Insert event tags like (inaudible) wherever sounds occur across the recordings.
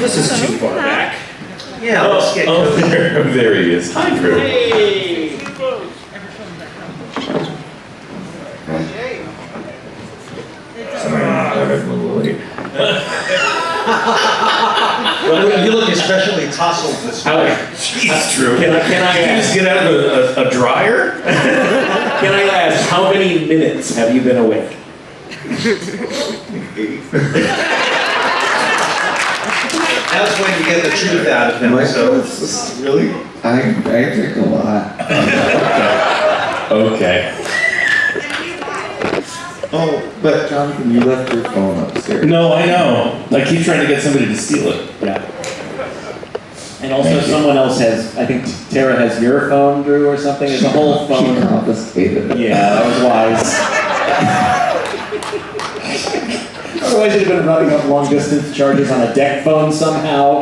This is too far back. Yeah, Oh, let's get oh, Cody. (laughs) there, there he is. Hi, Drew. Hey! Well, you look especially tousled this morning. jeez, Drew. Can I- can I Did you just get out of a, a, a dryer? (laughs) Can I ask, how many minutes have you been awake? (laughs) That's when you get the truth out of him, My so. goodness, really? I, I drink a lot. (laughs) Okay. Oh, but Jonathan, you left your phone upstairs. No, I know. I keep trying to get somebody to steal it. Yeah. And also someone else has, I think Tara has your phone, Drew, or something, there's a whole phone. She phone. confiscated it. Yeah, that was wise. (laughs) Otherwise you'd have been running up long distance charges on a deck phone somehow.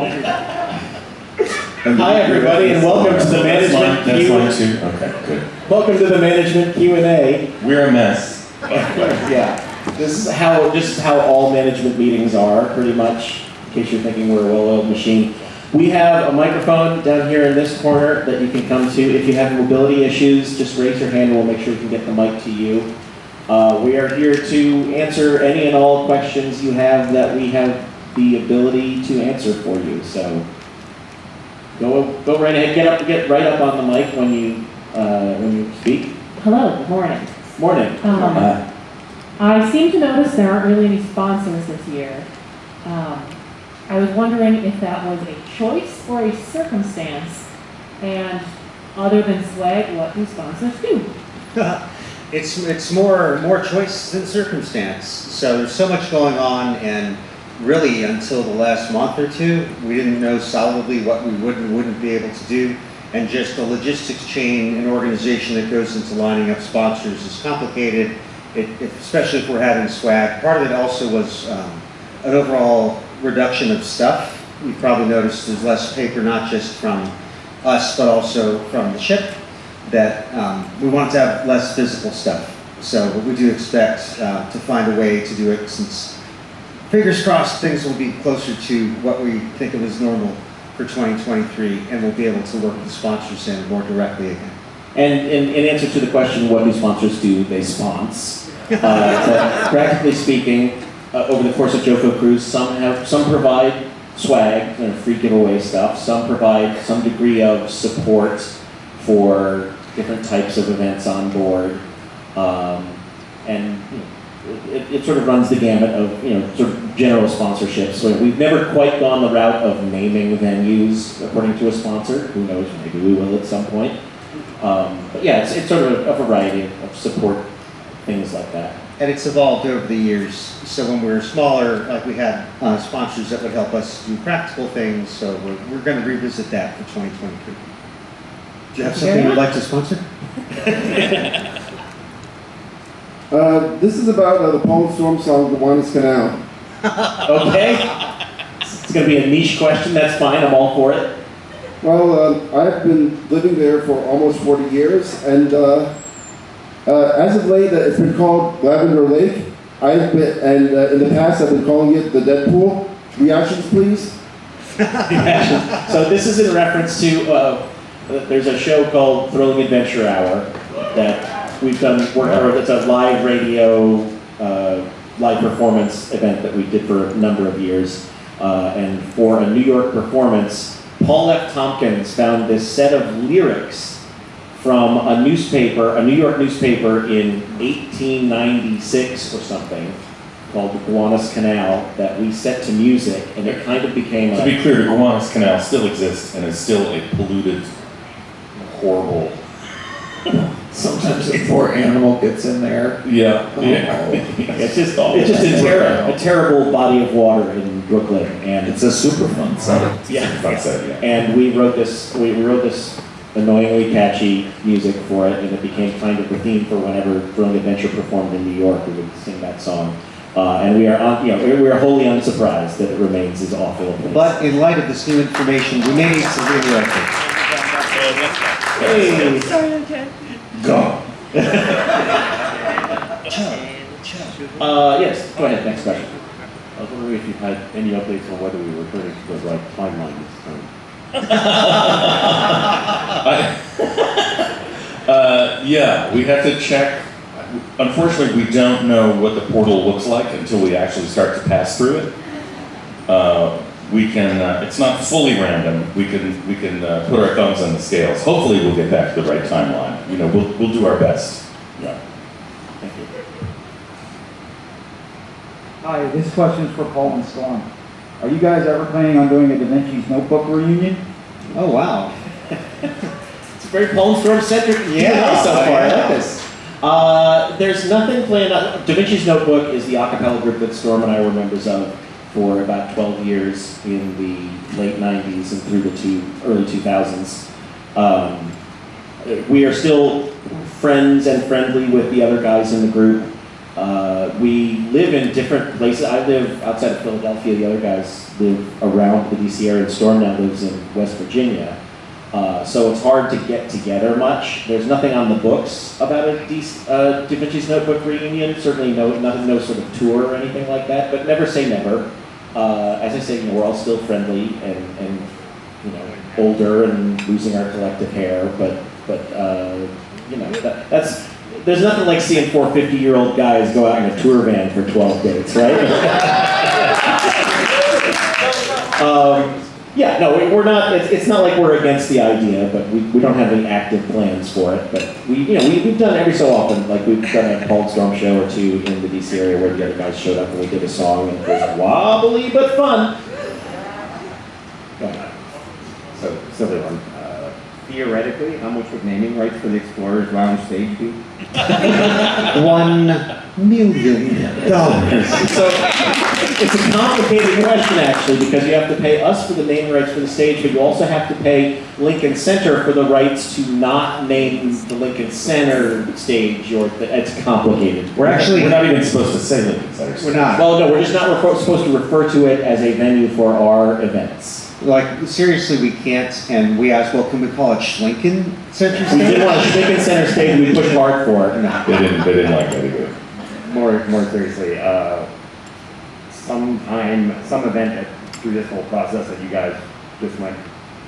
Hi, everybody, and welcome to the That's management mine, that's Q. mine too. Okay, good. Welcome to the management Q and A. We're a mess. (laughs) Yeah, this is how, this is how all management meetings are, pretty much, in case you're thinking we're a well-oiled machine. We have a microphone down here in this corner that you can come to. If you have mobility issues, just raise your hand and we'll make sure we can get the mic to you. Uh, we are here to answer any and all questions you have that we have the ability to answer for you, so. Go, go right ahead, get up, get right up on the mic when you, uh, when you speak. Hello, good morning. Morning. Um, Uh, I seem to notice there aren't really any sponsors this year. Um, I was wondering if that was a choice or a circumstance, and other than swag, what do sponsors do? (laughs) It's, it's more, more choice than circumstance. So there's so much going on and really until the last month or two, we didn't know solidly what we would and wouldn't be able to do. And just the logistics chain and organization that goes into lining up sponsors is complicated, it, it- especially if we're having swag. Part of it also was um, an overall reduction of stuff. You probably noticed there's less paper, not just from us, but also from the ship that um, we wanted to have less physical stuff. So we do expect uh, to find a way to do it since, fingers crossed, things will be closer to what we think of as normal for 2023 and we'll be able to work with the sponsors in more directly again. And in, in answer to the question, what do sponsors do? They sponsor. Uh, (laughs) practically speaking, uh, over the course of JoCo Cruise, some have, some provide swag, you know, free giveaway stuff. Some provide some degree of support for different types of events on board. Um, and you know, it, it sort of runs the gamut of, you know, sort of general sponsorships. So we've never quite gone the route of naming venues according to a sponsor. Who knows, maybe we will at some point. Um, but yeah, it's, it's sort of a, variety of, of support, things like that. And it's evolved over the years. So when we were smaller, like we had uh, sponsors that would help us do practical things. So we're, we're going to revisit that for 2023. Do you have something you'd like to sponsor? (laughs) Uh, this is about uh, the Paul and Storm song, The Gowanus Canal. (laughs) Okay? It's gonna be a niche question, that's fine, I'm all for it. Well, uh, I've been living there for almost 40 years, and uh, uh, as of late, uh, it's been called Lavender Lake. I've been, and uh, in the past, I've been calling it the Deadpool. Reactions, please. (laughs) So this is in reference to, uh, there's a show called Thrilling Adventure Hour that we've done work for, it's a live radio, uh, live performance event that we did for a number of years. Uh, and for a New York performance, Paul F. Tompkins found this set of lyrics from a newspaper, a New York newspaper in 1896 or something, called the Gowanus Canal, that we set to music, and it kind of became To a. be clear, the Gowanus Canal still exists and is still a polluted, horrible. (laughs) Sometimes a poor animal gets in there. Yeah. Yeah. (laughs) It's just, all. it's just a terrible, a terrible body of water in Brooklyn, and It's a Superfund song. Yeah. That's it, yeah. And we wrote this, we we wrote this annoyingly catchy music for it, and it became kind of the theme for whenever Thrilling Adventure performed in New York, we would sing that song. Uh, and we are, un- you know, we- we are wholly unsurprised that it remains as awful. But in light of this new information, we may need to rewrite it. Hey. Go. (laughs) Uh, yes, go ahead, next question. I was wondering if you had any updates on whether we were returning to the right timeline this time. (laughs) Uh, yeah, we have to check. Unfortunately, we don't know what the portal looks like until we actually start to pass through it. Uh, we can, uh, it's not fully random. We can, we can uh, put our thumbs on the scales. Hopefully, we'll get back to the right timeline. You know, we'll, we'll do our best. Yeah. Thank you. Hi, this question is for Paul and Storm. Are you guys ever planning on doing a Da Vinci's Notebook reunion? Oh, wow. (laughs) It's a very Palm Storm centric Yeah, so far. I like this. Uh, there's nothing planned. On, da Vinci's Notebook is the a cappella group that Storm and I were members of for about 12 years in the late 90s and through the two, early 2000s. Um, we are still friends and friendly with the other guys in the group. Uh, we live in different places. I live outside of Philadelphia. The other guys live around the DC area. Storm now lives in West Virginia. Uh, so it's hard to get together much. There's nothing on the books about a D- uh, Da Vinci's Notebook reunion. Certainly no, nothing, no sort of tour or anything like that. But never say never. Uh, as I say, you know, we're all still friendly and, and you know older and losing our collective hair. But but uh, you know that, that's there's nothing like seeing four 50 year old guys go out in a tour van for 12 days, right? (laughs) um, yeah, no, we- we're not. It's, it's not like we're against the idea, but we, we don't have any active plans for it. But we, you know, we, we've done every so often. Like we've done a Paul Storm show or two in the DC area where the other guys showed up and we did a song and it was wobbly but fun. So, silly one. Theoretically, how much would naming rights for the Explorers Lounge stage be? (laughs) One million dollars. So it's a complicated question actually because you have to pay us for the name rights for the stage, but you also have to pay Lincoln Center for the rights to not name the Lincoln Center stage. Or it's complicated. We're actually, We're not even supposed to say Lincoln Center. we're not. Well, no, we're just not refer- supposed to refer to it as a venue for our events. Like, seriously, we can't, and we asked, well, can we call it Schlinken Center We did Stage? want a Lincoln Center stage, we pushed hard for it. No. They didn't, they didn't like that either. More, more seriously, uh, sometime, some event that, through this whole process that you guys just went,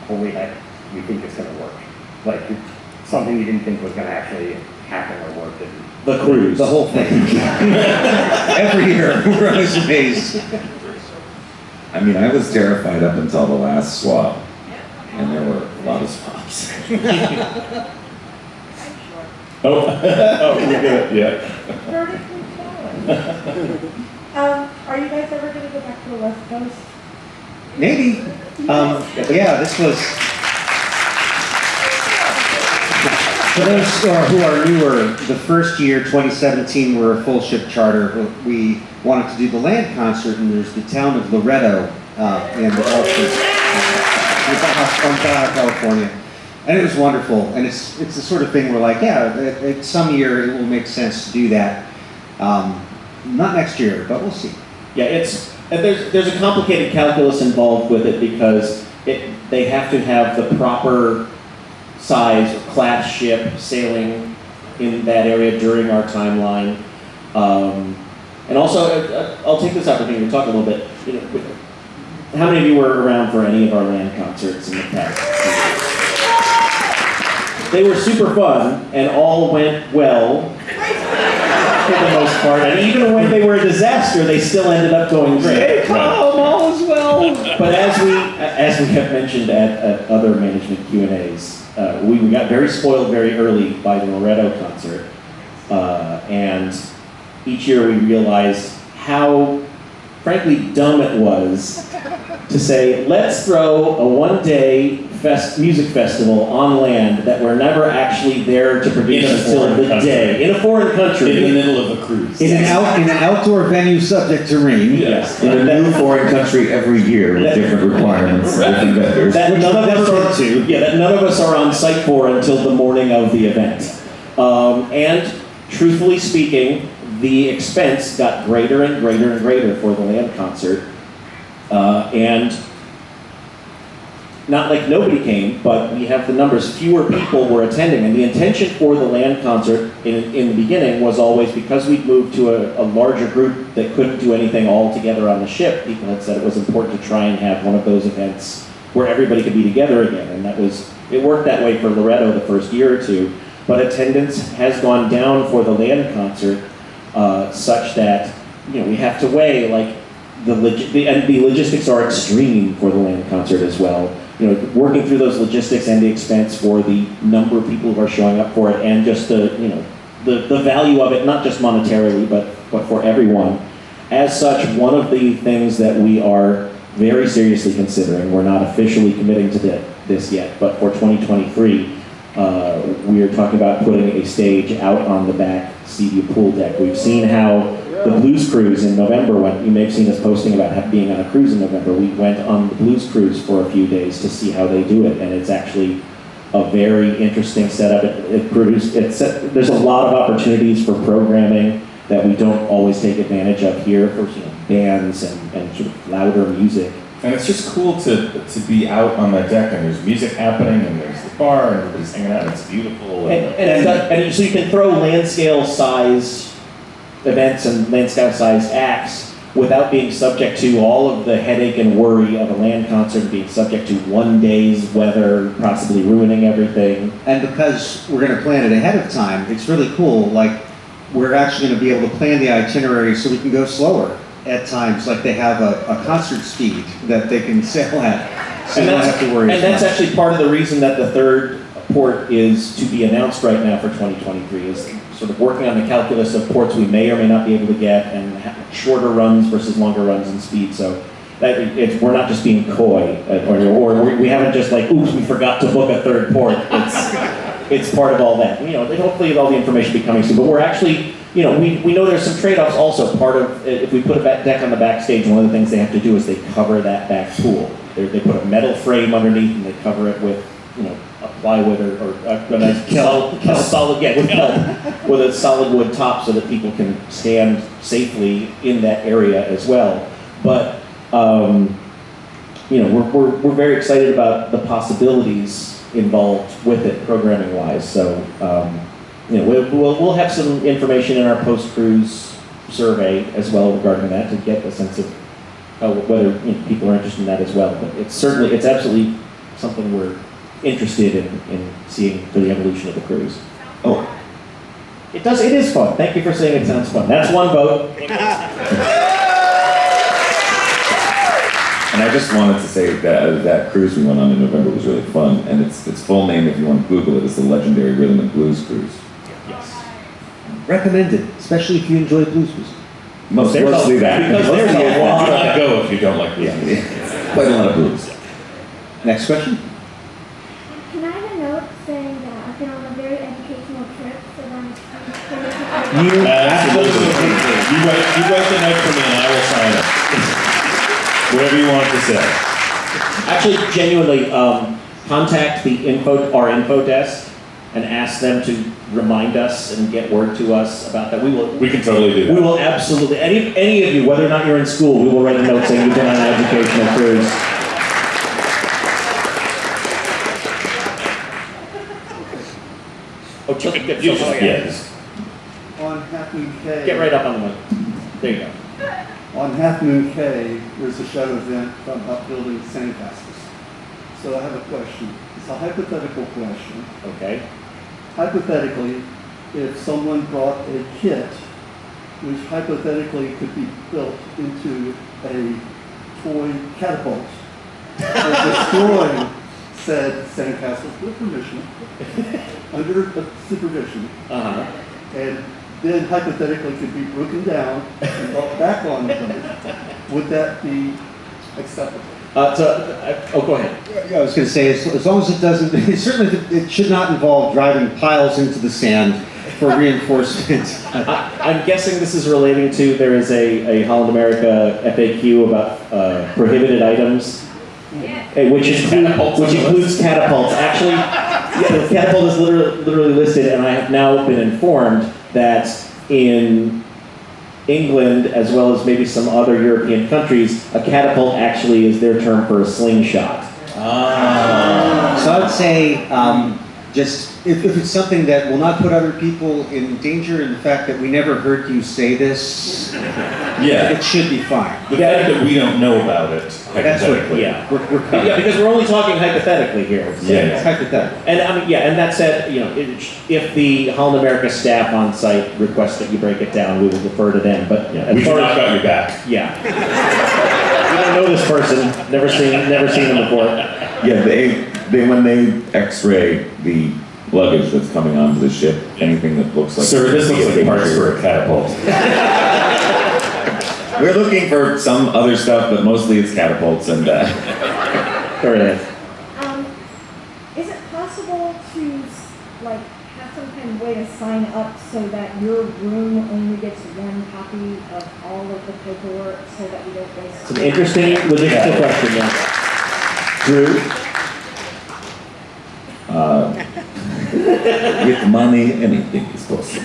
holy heck, we think it's gonna work. Like, something you didn't think was gonna actually happen or work, and The cruise. The whole thing. (laughs) Every year, we're always amazed. I mean, I was terrified up until the last swap, and there were a lot of swaps. (laughs) (laughs) Oh, (laughs) oh, you're good. Yeah. vertically challenged. Um, are you guys ever gonna go back to the West Coast? Maybe. Um, yeah, this was. For those uh, who are newer, the first year, 2017, we're a full ship charter. We wanted to do the land concert, and there's the town of Loreto uh, in of Baja, California. And it was wonderful. And it's it's the sort of thing where, like, yeah, at, at some year it will make sense to do that. Um, not next year, but we'll see. Yeah, it's there's there's a complicated calculus involved with it because it they have to have the proper size or class ship sailing in that area during our timeline, um, and also uh, I'll take this opportunity to talk a little bit. You know, how many of you were around for any of our land concerts in the past? They were super fun and all went well for the most part. And even when they were a disaster, they still ended up going great. (laughs) But as we as we have mentioned at, at other management Q and A's, uh, we, we got very spoiled very early by the Loreto concert, uh, and each year we realized how, frankly, dumb it was to say, let's throw a one-day fest, music festival on land that we're never actually there to produce In a until foreign the country. day in a foreign country. In the middle of a cruise. In an, out, in an outdoor venue subject to rain. Yes. In a new foreign country every year with different requirements, different vendors. That none of us never are been to. Yeah, that none of us are on site for until the morning of the event. Um, and truthfully speaking, the expense got greater and greater and greater for the land concert. Uh, and not like nobody came, but we have the numbers. Fewer people were attending, and the intention for the land concert in, in the beginning was always because we'd moved to a, a larger group that couldn't do anything all together on the ship. People had said it was important to try and have one of those events where everybody could be together again, and that was it worked that way for Loreto the first year or two. But attendance has gone down for the land concert uh, such that you know we have to weigh like the, log- the and the logistics are extreme for the land concert as well. You know, working through those logistics and the expense for the number of people who are showing up for it, and just the you know the, the value of it, not just monetarily, but but for everyone. As such, one of the things that we are very seriously considering, we're not officially committing to thi- this yet, but for 2023, uh, we are talking about putting a stage out on the back CU pool deck. We've seen how the Blues Cruise in November, when you may have seen us posting about being on a cruise in November, we went on the Blues Cruise for a few days to see how they do it, and it's actually a very interesting setup. It, it produced, it's, there's a lot of opportunities for programming that we don't always take advantage of here for you know, bands and, and sort of louder music. And it's just cool to, to be out on that deck and there's music happening and there's the bar and everybody's hanging out and it's beautiful. And, and, not- and so you can throw land scale size events and land scale size acts without being subject to all of the headache and worry of a land concert, being subject to one day's weather, possibly ruining everything. And because we're gonna plan it ahead of time, it's really cool, like, we're actually gonna be able to plan the itinerary so we can go slower at times, like they have a, a concert speed that they can sail at. So you And don't that's, have to worry and that's much. actually part of the reason that the third port is to be announced right now for 2023 is sort of working on the calculus of ports we may or may not be able to get and shorter runs versus longer runs in speed. So that we're not just being coy uh, or, or we- haven't just like, oops, we forgot to book a third port. It's, it's part of all that. You know, hopefully all the information will be coming soon, but we're actually, you know, we, we know there's some trade-offs also. Part of, if we put a deck on the backstage, one of the things they have to do is they cover that back pool. They, they put a metal frame underneath and they cover it with, you know, plywood or, or a, a nice solid, a solid, yeah, with kelp, with a solid wood top so that people can stand safely in that area as well. But, um, you know, we're, we're, we're very excited about the possibilities involved with it programming wise. So, um, you know, we'll, we'll, we'll have some information in our post-cruise survey as well regarding that to get a sense of uh, whether you know, people are interested in that as well. But it's certainly, it's absolutely something we're interested in, in seeing the evolution of the cruise. Oh, It does, it is fun. Thank you for saying it sounds fun. That's one vote. (laughs) and I just wanted to say that uh, that cruise we went on in November was really fun, and its its full name, if you want to Google it, is the Legendary Rhythm and Blues Cruise. Yes. Recommended, especially if you enjoy blues music. Most There's a- mostly that. because there's a Do lot not of, go if you don't like Yeah, blues. yeah. quite a lot of blues. Next question? Can I have a note saying that I've been on a very educational trip, so that I'm You Absolutely. You write, you write the note for me and I will sign it. Whatever you want to say. actually genuinely, um, contact the info, our info desk and ask them to remind us and get word to us about that. We will, We can totally do We will absolutely, any, any of you, whether or not you're in school, we will write a note saying you've been on an educational cruise. Oh, just, get, You just, yeah, just On Half Moon get right up on the mic. There you go. On Half Moon Cay, there's a shadow event about building sandcastles. So I have a question. It's a hypothetical question. Okay. Hypothetically, if someone brought a kit which hypothetically could be built into a toy catapult for destroying said sandcastles with permission, (laughs) under supervision, Uh-huh. and then hypothetically could be broken down and brought back on the boat, would that be acceptable? Uh, so, uh, oh, go ahead. Yeah, I was gonna say, as, as long as it doesn't, (laughs) it certainly, it should not involve driving piles into the sand for (laughs) reinforcement. I, I'm guessing this is relating to, there is a, a Holland America FAQ about uh, prohibited items. eh, Which include, Catapults which includes catapults. Actually, yeah, the catapult is literally, literally listed, and I have now been informed that in England, as well as maybe some other European countries, a catapult actually is their term for a slingshot. Ah. So I would say, um, just, if, if it's something that will not put other people in danger, and the fact that we never heard you say this, Yeah. it should be fine. The fact that we don't know about it, That's what, hypothetically. yeah, we're, we're Yeah, because we're only talking hypothetically here. Yeah, It's hypothetical. And I mean, yeah, and that said, you know, it- if the Holland America staff on site requests that you break it down, we will defer to them, but Yeah, as we do far not got your back. yeah. We don't know this person, never seen, never seen them before. Yeah, they, they, when they x-ray the luggage that's coming onto the ship, anything that looks like. Sir, this looks like parts for a catapult. (laughs) We're looking for some other stuff, but mostly it's catapults and, uh, There it is. Um, is it possible to, like, have some kind of way to sign up so that your room only gets one copy of all of the paperwork so that we don't waste? It's an interesting logistical question, yeah. Drew? Uh, with money, anything is possible.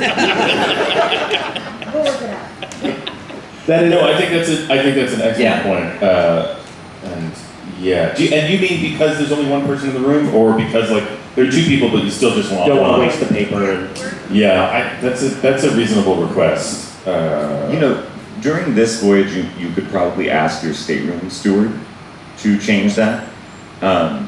We'll work it out. That is, No, I think that's a, I think that's an excellent Yeah. point. Uh, and yeah, do you, and you mean because there's only one person in the room, or because like there are two people, but you still just want don't want to waste the paper and, Yeah, I, that's a that's a reasonable request. Uh, You know, during this voyage, you, you could probably ask your stateroom steward to change that. Um,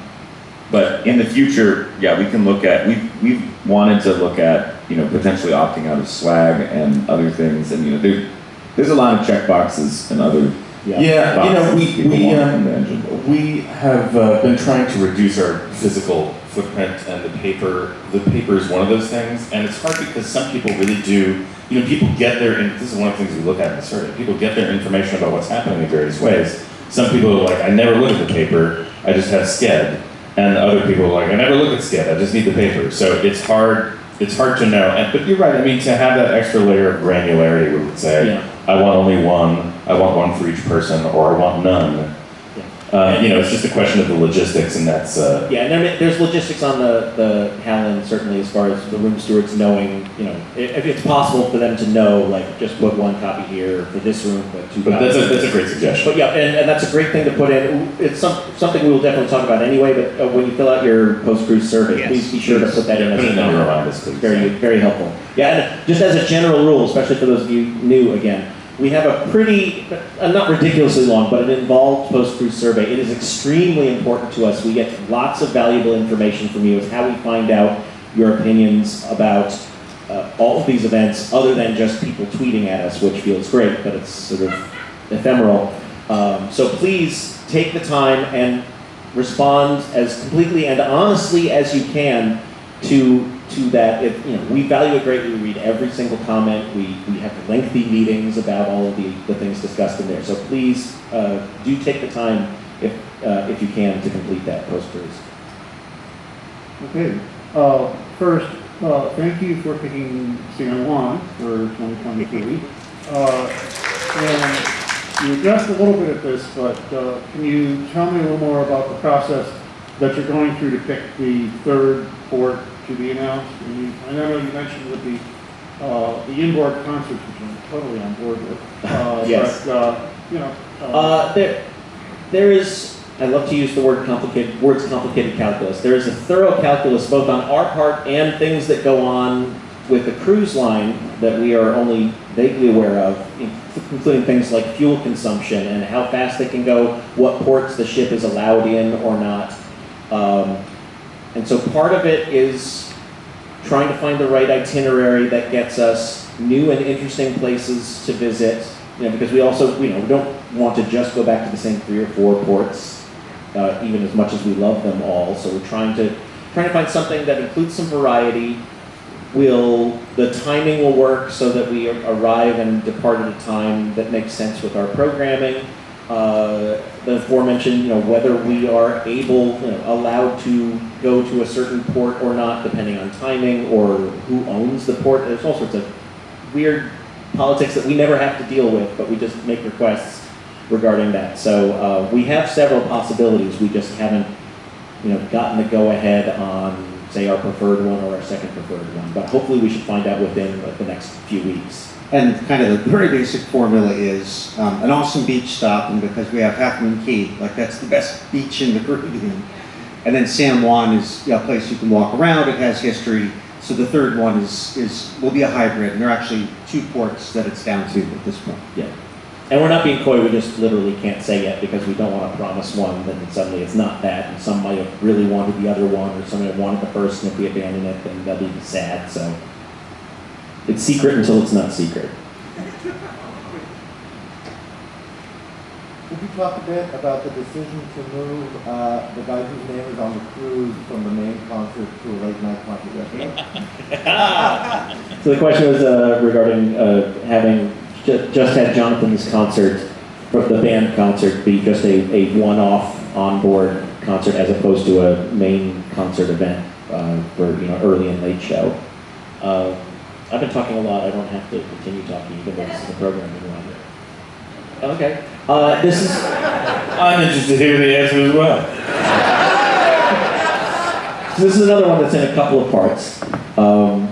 but in the future, yeah, we can look at, we've, we've wanted to look at, you know, potentially opting out of swag and other things, and, you know, there, there's a lot of check boxes and other yeah. Yeah, you know, we, we, want um, in the engine. we have uh, been trying to reduce our physical footprint and the paper, the paper is one of those things, and it's hard because some people really do, you know, people get their, and this is one of the things we look at in the survey, people get their information about what's happening in various ways. Some people are like, I never look at the paper, I just have Sched, and other people are like, I never look at Sched, I just need the paper, so it's hard, it's hard to know, and, but you're right, I mean, to have that extra layer of granularity, we would say, Yeah. I want only one, I want one for each person, or I want none. Uh, you know, it's just a question of the logistics, and that's, uh, Yeah, and there, there's logistics on the, the Holland, certainly as far as the room stewards knowing, you know, if it's possible for them to know, like, just put one copy here for this room, but two but copies. that's a, that's a great suggestion. But yeah, and, and that's a great thing to put in. It's some, something we will definitely talk about anyway, but uh, when you fill out your post-cruise survey, Yes, please be sure to put that in Yeah, as put a it in your please. Very, very helpful. Yeah, and just as a general rule, especially for those of you new again, we have a pretty, uh, not ridiculously long, but an involved post-cruise survey. It is extremely important to us. We get lots of valuable information from you. It's how we find out your opinions about uh, all of these events, other than just people tweeting at us, which feels great, but it's sort of ephemeral. Um, so please take the time and respond as completely and honestly as you can to to that. If you know, we value it greatly. We read every single comment. We we have lengthy meetings about all of the, the things discussed in there. So please uh, do take the time if uh, if you can to complete that post cruise. Okay, uh, first, uh, thank you for picking San Juan for 2023. (laughs) Uh, and you addressed a little bit of this, but, uh, can you tell me a little more about the process that you're going through to pick the third port to be announced? And you, I know you mentioned with the, uh, the inboard concerts, which I'm totally on board with. Uh, (laughs) Yes. But, uh, you know. Uh, there, there is. I love to use the word complicated words complicated calculus. There is a thorough calculus both on our part and things that go on with the cruise line that we are only vaguely aware of, including things like fuel consumption and how fast they can go, what ports the ship is allowed in or not. Um, and so part of it is trying to find the right itinerary that gets us new and interesting places to visit. You know, because we also, you know, we don't want to just go back to the same three or four ports, uh, even as much as we love them all. So we're trying to trying to find something that includes some variety. Will the timing will work so that we arrive and depart at a time that makes sense with our programming. Uh, the aforementioned, you know, whether we are able, you know, allowed to go to a certain port or not, depending on timing or who owns the port. There's all sorts of weird politics that we never have to deal with, but we just make requests regarding that. So uh, we have several possibilities. We just haven't, you know, gotten the go ahead on, say, our preferred one or our second preferred one. But hopefully, we should find out within like, the next few weeks. And kind of the very basic formula is um, an awesome beach stop, and because we have Half Moon Cay, like that's the best beach in the Caribbean. And then San Juan is you know, a place you can walk around, it has history. So the third one is, is, will be a hybrid, and there are actually two ports that it's down to at this point. Yeah. And we're not being coy, we just literally can't say yet because we don't want to promise one, then suddenly it's not that, and some might have really wanted the other one, or somebody wanted the first, and if we abandon it, then they'll be sad, so. It's secret until it's not secret. Could you talk a bit about the decision to move uh, the guy whose name is on the cruise from the main concert to a late night concert yesterday? (laughs) So the question was uh, regarding uh, having ju- just had Jonathan's concert, the band concert, be just a, a one-off on-board concert as opposed to a main concert event uh, for you know early and late show. I've been talking a lot. I don't have to continue talking even though this is a programming one. Okay. Uh, this is I'm interested to hear the answer as well. So this is another one that's in a couple of parts. Um,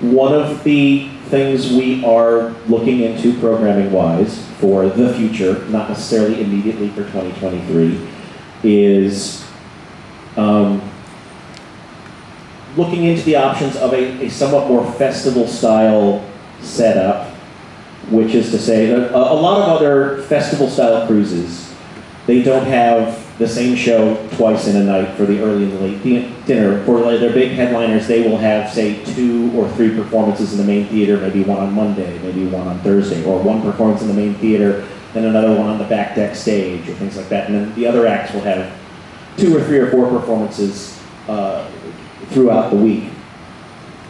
one of the things we are looking into programming wise for the future, not necessarily immediately for 2023, is um, looking into the options of a, a somewhat more festival style setup, which is to say that a, a lot of other festival style cruises, they don't have the same show twice in a night for the early and the late di- dinner. For like their big headliners, they will have, say, two or three performances in the main theater, maybe one on Monday, maybe one on Thursday, or one performance in the main theater, then another one on the back deck stage, or things like that. And then the other acts will have two or three or four performances uh, throughout the week.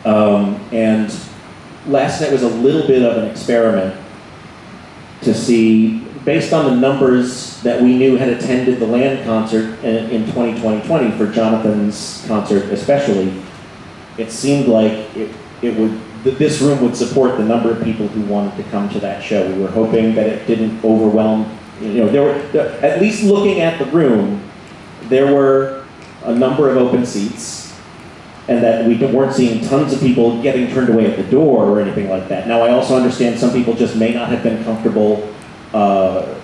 Um, and last night was a little bit of an experiment to see, based on the numbers that we knew had attended the land concert in, in 2020 for Jonathan's concert especially, it seemed like it, it would, this room would support the number of people who wanted to come to that show. We were hoping that it didn't overwhelm, you know, there were, the- at least looking at the room, there were a number of open seats and that we weren't seeing tons of people getting turned away at the door or anything like that. Now, I also understand some people just may not have been comfortable uh,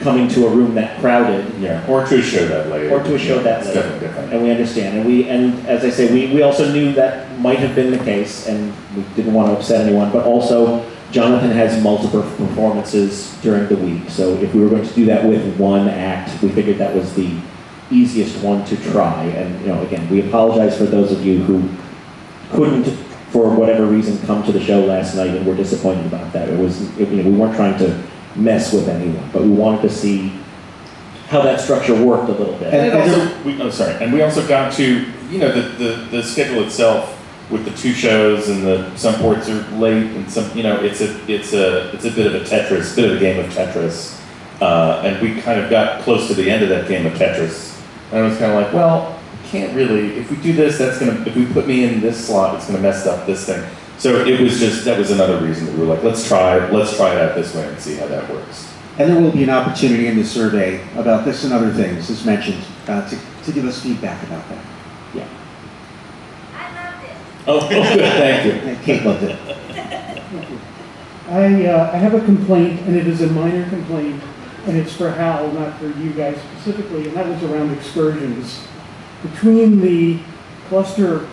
coming to a room that crowded. Yeah, or to a show that late. Or to a show that It's definitely different. And we understand, and we, and as I say, we, we also knew that might have been the case, and we didn't want to upset anyone, but also Jonathan has multiple performances during the week, so if we were going to do that with one act, we figured that was the easiest one to try, and, you know, again, we apologize for those of you who couldn't, for whatever reason, come to the show last night and were disappointed about that. It was, it- you know, we weren't trying to mess with anyone, but we wanted to see how that structure worked a little bit. And it also, we, oh, sorry, and we also got to, you know, the, the, the schedule itself with the two shows and the, some ports are late and some, you know, it's a, it's a, it's a bit of a Tetris, bit of a game of Tetris. Uh, and we kind of got close to the end of that game of Tetris. And I was kind of like, well, we can't really, if we do this, that's gonna, if we put me in this slot, it's gonna mess up this thing. So it was just, that was another reason that we were like, let's try, let's try it out this way and see how that works. And there will be an opportunity in the survey about this and other things, as mentioned, uh, to, to give us feedback about that. Yeah. I loved it. Oh, good, (laughs) thank you. And Kate loved it. (laughs) I, uh, I have a complaint, and it is a minor complaint, and it's for Hal, not for you guys specifically, and that was around excursions. Between the cluster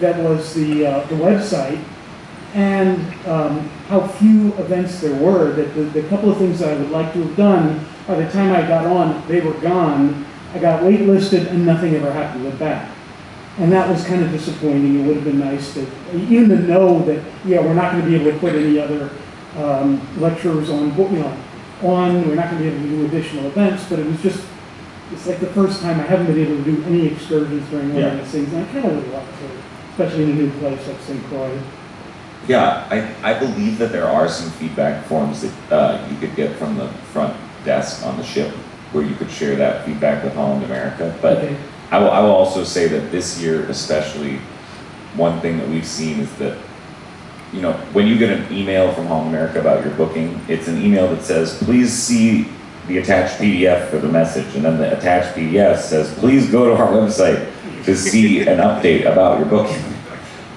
that was the, uh, the website and um, how few events there were, that the, the couple of things that I would like to have done, by the time I got on, they were gone. I got waitlisted and nothing ever happened with that. And that was kind of disappointing. It would have been nice to, even to know that, yeah, we're not going to be able to put any other um, lecturers on, you know, on, we're not going to be able to do additional events, but it was just, it's like the first time I haven't been able to do any excursions during one of Yeah. these things, and I kind of would like to, especially in a new place like St. Croix. Yeah, I, I believe that there are some feedback forms that uh, you could get from the front desk on the ship where you could share that feedback with Holland America. But Okay. I will, I will also say that this year, especially, one thing that we've seen is that, you know, when you get an email from Holland America about your booking, it's an email that says, please see the attached PDF for the message. And then the attached PDF says, please go to our website to see an update about your booking.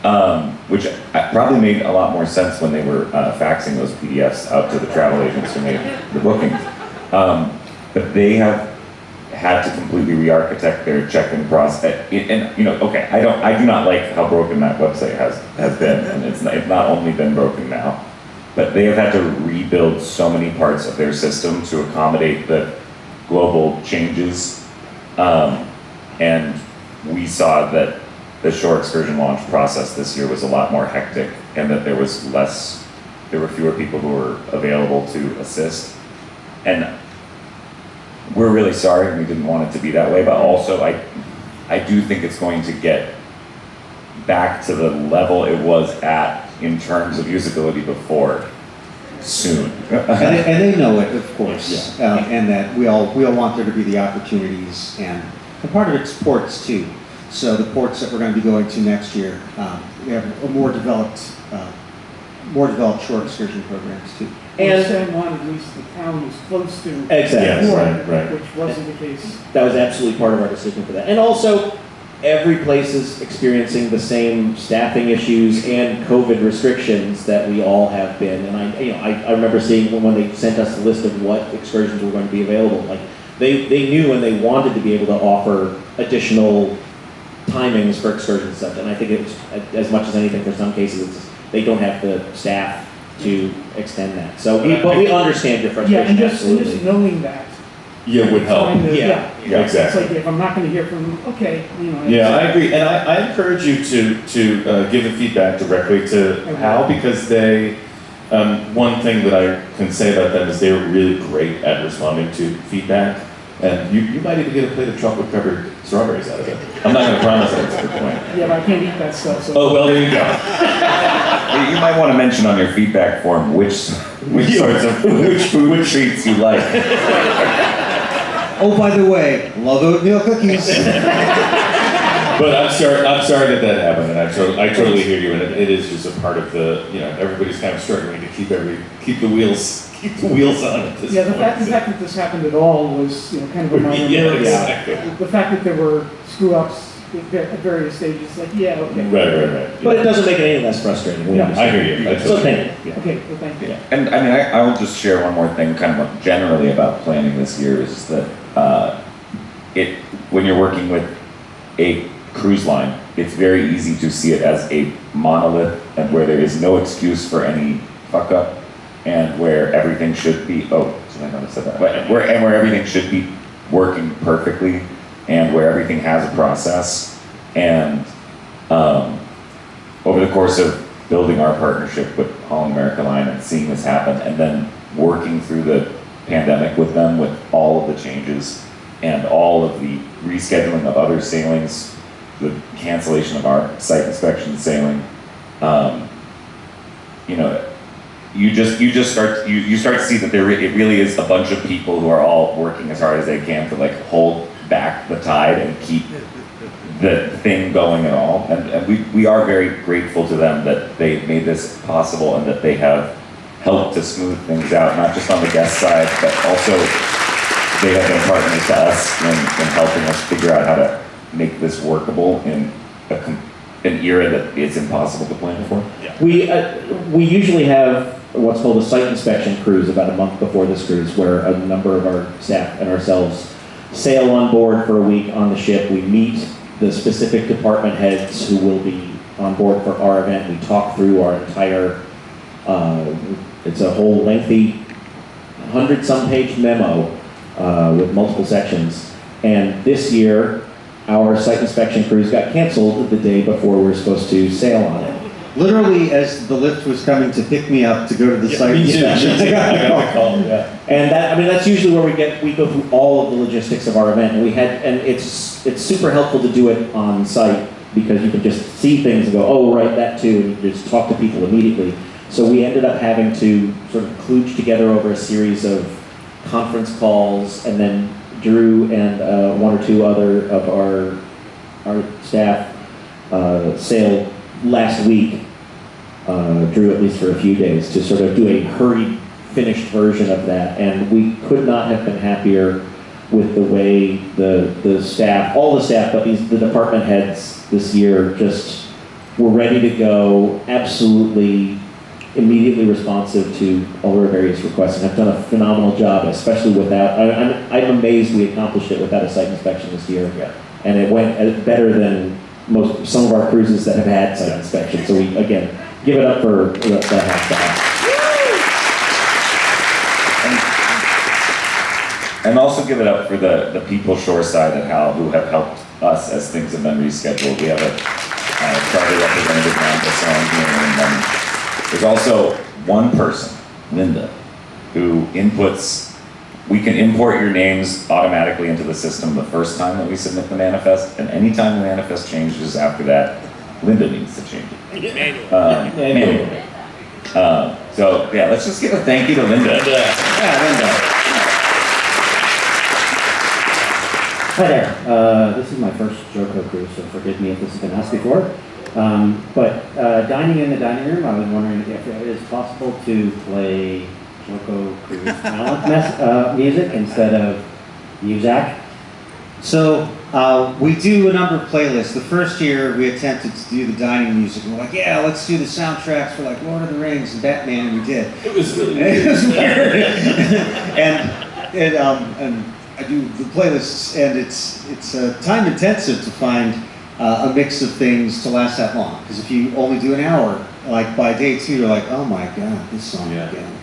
Um, which probably made a lot more sense when they were uh, faxing those PDFs out to the travel agents who made the bookings. Um, but they have had to completely re-architect their check-in process. And, you know, okay, I don't, I do not like how broken that website has, has been, and it's not, it's not only been broken now, but they have had to rebuild so many parts of their system to accommodate the global changes. Um, and we saw that the shore excursion launch process this year was a lot more hectic, and that there was less, there were fewer people who were available to assist. And we're really sorry, and we didn't want it to be that way, but also I, I do think it's going to get back to the level it was at in terms of usability before soon. And they, and they know it, of course, uh, and that we all, we all want there to be the opportunities, and, and part of it's ports too. So the ports that we're gonna be going to next year, um, we have a more developed, uh, more developed shore excursion programs too. And And- San Juan, at least the town was close to. Exactly. before, Yes, right, right. Which wasn't the case. That was absolutely part of our decision for that. And also, every place is experiencing the same staffing issues and COVID restrictions that we all have been. And I, you know, I, I remember seeing when, when they sent us the list of what excursions were going to be available, like, they, they knew and they wanted to be able to offer additional timings for excursions and such. And I think it's, as much as anything, for some cases, it's, they don't have the staff to extend that. So, we- but we understand your Yeah, frustration, and just, and just absolutely. knowing that. Yeah, would help. trying to- Yeah. Yeah, It's exactly. like, if I'm not gonna hear from them, okay, you know. Yeah, I agree, and I, I encourage you to, to uh, give the feedback directly to Hal, because they, um, one thing that I can say about them is they were really great at responding to feedback, and you, you might even get a plate of chocolate covered strawberries out of it. I'm not gonna promise that, that's a good point. Yeah, but I can't eat that stuff, so. Oh, well, there you go. (laughs) You you might want to mention on your feedback form which, which sorts of, which food treats you like. Oh, by the way, love oatmeal cookies. But I'm sorry, I'm sorry that that happened, and I totally, I totally hear you, and it, it is just a part of the, you know, everybody's kind of struggling to keep every, keep the wheels, keep the wheels on at this Yeah, the point, fact, the fact that this happened at all was, you know, kind of a minor (laughs) Yeah, miracle. exactly. The fact that there were screw ups at various stages, like, yeah, okay. Right, right, right. But it doesn't make it any less frustrating. we Yeah, I understand. hear you. I So totally- thank you. Okay, well, thank you. And I mean, I, I will just share one more thing, kind of generally about planning this year is that uh, it when you're working with a cruise line, it's very easy to see it as a monolith and where there is no excuse for any fuck up, and where everything should be. Oh, so I noticed that. But where and where everything should be working perfectly, and where everything has a process, and um, over the course of building our partnership with Holland America Line and seeing this happen, and then working through the pandemic with them with all of the changes and all of the rescheduling of other sailings, the cancellation of our site inspection sailing, um, you know, you just you just start you, you start to see that there it really is a bunch of people who are all working as hard as they can to like hold back the tide and keep the thing going at all. And, and we, we are very grateful to them that they made this possible and that they have helped to smooth things out, not just on the guest side, but also they have been partners to us in, in helping us figure out how to make this workable in a, an era that it's impossible to plan for. We, uh, we usually have what's called a site inspection cruise about a month before this cruise, where a number of our staff and ourselves sail on board for a week on the ship. We meet the specific department heads who will be on board for our event. We talk through our entire, uh, it's a whole lengthy, hundred-some page memo uh, with multiple sections. And this year, our site inspection cruise got canceled the day before we were supposed to sail on it. Literally, as the lift was coming to pick me up to go to the site. inspection, me too. (laughs) I got the (laughs) I got call. yeah. And that, I mean, that's usually where we get, we go through all of the logistics of our event. And we had, and it's, it's super helpful to do it on site because you can just see things and go, oh, right, that too, and you just talk to people immediately. So we ended up having to sort of kludge together over a series of conference calls, and then Drew and uh, one or two other of our, our staff uh, sailed last week uh, Drew at least for a few days to sort of do a hurried, finished version of that. And we could not have been happier with the way the, the staff, all the staff, but these, the department heads this year just were ready to go, absolutely immediately responsive to all our various requests and have done a phenomenal job, especially without, I, I'm, I'm amazed we accomplished it without a site inspection this year. And it went uh, better than most, some of our cruises that have had site inspection. So we, again, give it up for the half staff. And also give it up for the, the people shoreside at Hal who have helped us as things have been rescheduled. We have a uh, charter representative on here, and then there's also one person, Linda, who inputs, we can import your names automatically into the system the first time that we submit the manifest, and anytime the manifest changes after that, Linda needs to change it. Um, manually. Uh, so, yeah, let's just give a thank you to Linda. Yeah, Linda. Hi there. Uh, this is my first JoCo cruise, so forgive me if this has been asked before. Um, but uh, dining in the dining room, I was wondering if it is possible to play JoCo cruise talent mes- uh, music instead of Muzak. So uh, we do a number of playlists. The first year we attempted to do the dining music, and we're like, yeah, let's do the soundtracks for like Lord of the Rings and Batman, and we did. It was really (laughs) It weird. was weird. and and um, and I do the playlists, and it's it's uh, time intensive to find uh, a mix of things to last that long. Because if you only do an hour, like by day two, you're like, oh my god, this song Yeah. again.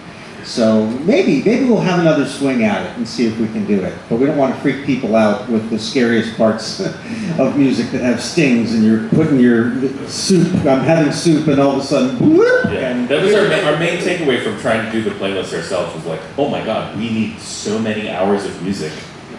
So maybe maybe we'll have another swing at it and see if we can do it. But we don't want to freak people out with the scariest parts (laughs) of music that have stings, and you're putting your soup. I'm having soup, and all of a sudden, whoop, Yeah, and that was our, ma- our main takeaway from trying to do the playlist ourselves was like, oh my god, we need so many hours of music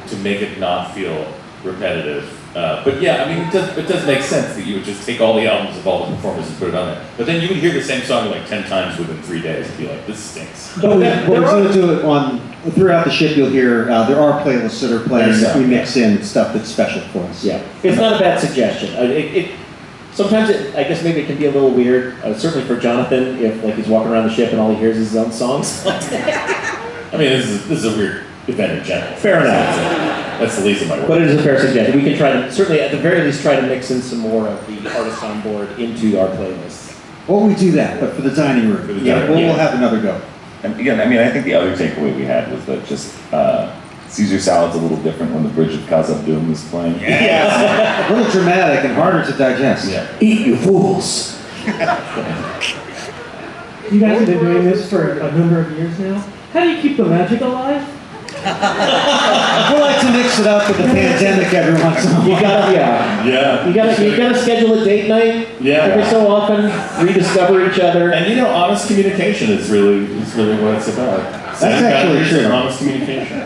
to make it not feel repetitive. Uh, but yeah, I mean, it does, it does make sense that you would just take all the albums of all the performers and put it on there. But then you would hear the same song like 10 times within three days and be like, this stinks. But (laughs) we, but we're going to do it on throughout the ship. You'll hear uh, there are playlists that are playing that we mix in stuff that's special for us. Yeah, it's not a bad suggestion. It, it, sometimes it, I guess maybe it can be a little weird, uh, certainly for Jonathan, if like he's walking around the ship and all he hears is his own songs. (laughs) I mean, this is, this is a weird event in general. Fair enough. That's the least of my worries. But it is a fair suggestion. We can try to, certainly at the very least, try to mix in some more of the artists on board into our playlists. Well, we do that, but for the dining room, For the yeah, dining we'll, room. we'll have another go. And again, I mean, I think the other takeaway we had was that just uh, Caesar salad's a little different when the Bridge of Khazad-dûm is playing. (laughs) a little dramatic and harder to digest. Yeah. Eat, you fools! You guys have been doing this for a number of years now. How do you keep the magic alive? We like to mix it up with the pandemic every once in a You while. gotta, yeah. Yeah. You gotta, you gotta schedule a date night Yeah. every so often, rediscover each other. And you know, honest communication is really is really what it's about. That's Setting actually true. Honest communication.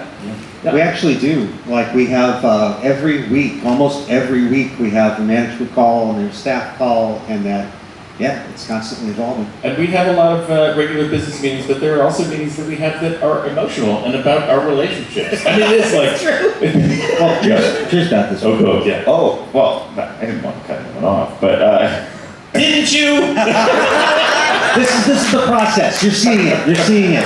We actually do. Like we have uh, every week, almost every week, we have a management call and there's staff call, and that, yeah, it's constantly evolving. And we have a lot of uh, regular business meetings, but there are also meetings that we have that are emotional and about our relationships. I mean, it's (laughs) like. (laughs) Well, cheers, cheers about this. Oh, good, yeah. Oh, well, I didn't want to cut anyone off, but uh, (laughs) Didn't you? This is this is the process. You're seeing it. You're seeing it.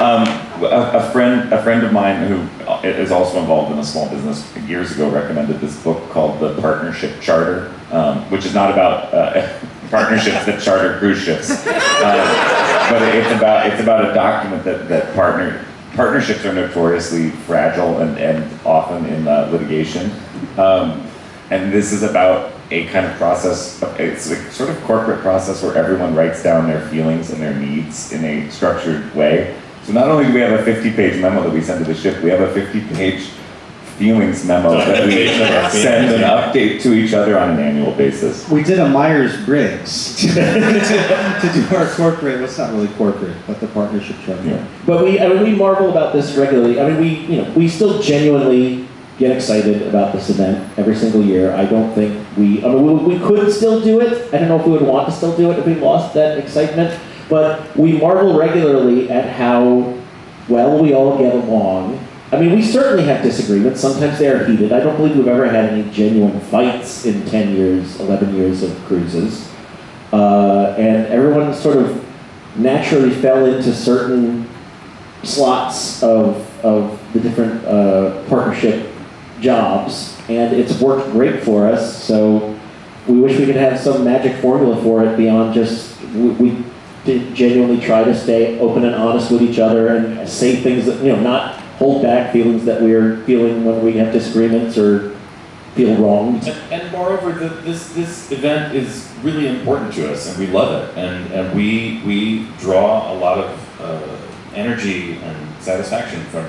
um, a, a friend, a friend of mine who is also involved in a small business years ago recommended this book called The Partnership Charter, um, which is not about uh, partnerships that charter cruise ships, uh, but it's about it's about a document that that partner partnerships are notoriously fragile and, and often in uh, litigation, um, and this is about a kind of process. It's a sort of corporate process where everyone writes down their feelings and their needs in a structured way. So not only do we have a 50-page memo that we send to the ship, we have a 50-page feelings memo (laughs) that we Documentation send an update to each other on an annual basis. We did a Myers Briggs (laughs) to, to do our corporate. Well, it's not really corporate, but the partnership charter. Yeah. But we, I mean, we marvel about this regularly. I mean, we, you know, we still genuinely get excited about this event every single year. I don't think we, I mean, we, we could still do it. I don't know if we would want to still do it if we lost that excitement. But we marvel regularly at how well we all get along. I mean, we certainly have disagreements. Sometimes they are heated. I don't believe we've ever had any genuine fights in 10 years, 11 years of cruises. Uh, and everyone sort of naturally fell into certain slots of, of the different uh, partnership jobs, and it's worked great for us. So we wish we could have some magic formula for it beyond just we, we genuinely try to stay open and honest with each other and say things that, you know, not hold back feelings that we're feeling when we have disagreements or feel wronged. And, and moreover, the, this this event is really important to us, and we love it, and and we we draw a lot of uh, energy and satisfaction from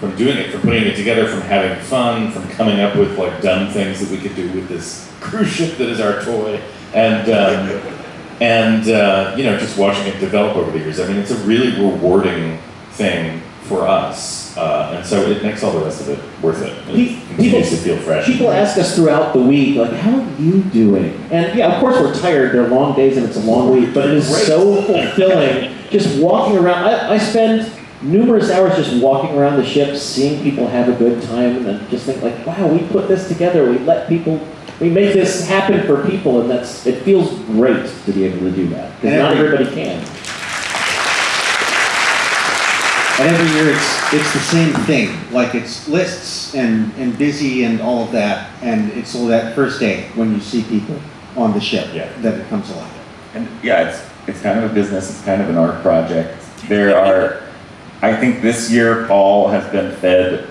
from doing it, from putting it together, from having fun, from coming up with like dumb things that we could do with this cruise ship that is our toy, and. Um, and uh, you know, just watching it develop over the years. I mean, it's a really rewarding thing for us, uh, and so it makes all the rest of it worth it. It continues to feel fresh. People ask us throughout the week, like, how are you doing? And yeah, of course we're tired. They're long days and it's a long week, but it is Great. so fulfilling just walking around. I, I spend numerous hours just walking around the ship, seeing people have a good time, and then just think like, wow, we put this together. We let people, we make this happen for people, and that's it feels great to be able to do that because not everybody can. And every year it's, it's the same thing, like it's lists and, and busy and all of that. And it's all that first day when you see people on the ship Yeah. that it comes alive. And yeah, it's, it's kind of a business, it's kind of an art project. There are, I think this year Paul has been fed